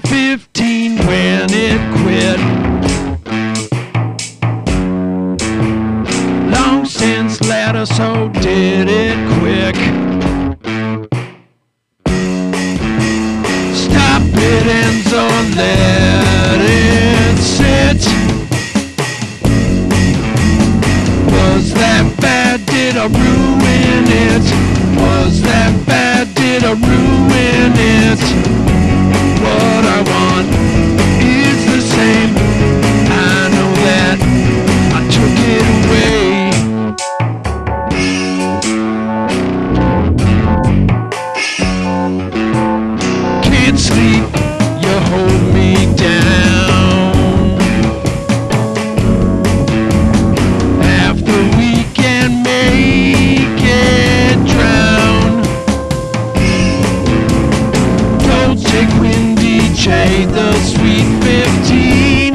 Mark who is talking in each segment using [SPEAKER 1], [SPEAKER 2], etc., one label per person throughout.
[SPEAKER 1] 15 when it quit. Long since later, so did it quick. Stop it, and so let it sit. Was that bad? Did I ruin it? Can't sleep, you hold me down. Half the weekend make it drown. Dolce Quindice, the sweet 15.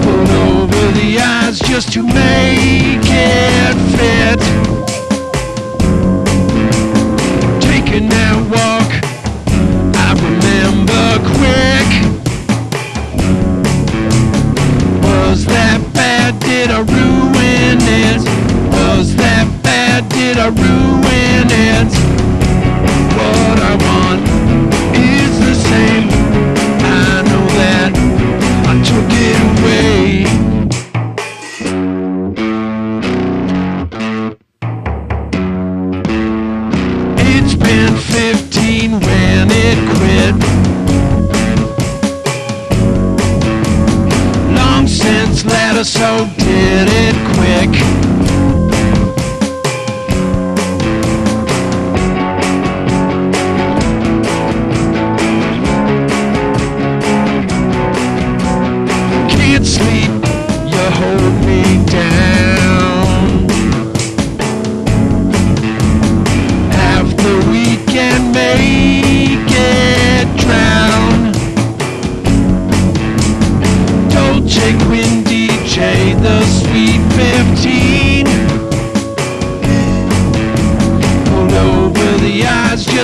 [SPEAKER 1] Put over the eyes just to make it fit. Did I ruin it? Was that bad? Did I ruin it? What I want is the same. I know that I took it away. It's been 15 when it quit. Ladder, so did it quick.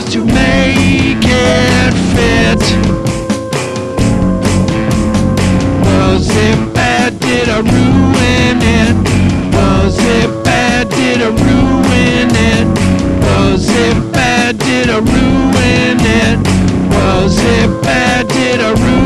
[SPEAKER 1] Just to make it fit. Was it bad? Did I ruin it? Was it bad? Did I ruin it? Was it bad? Did I ruin it? Was it bad? Did I ruin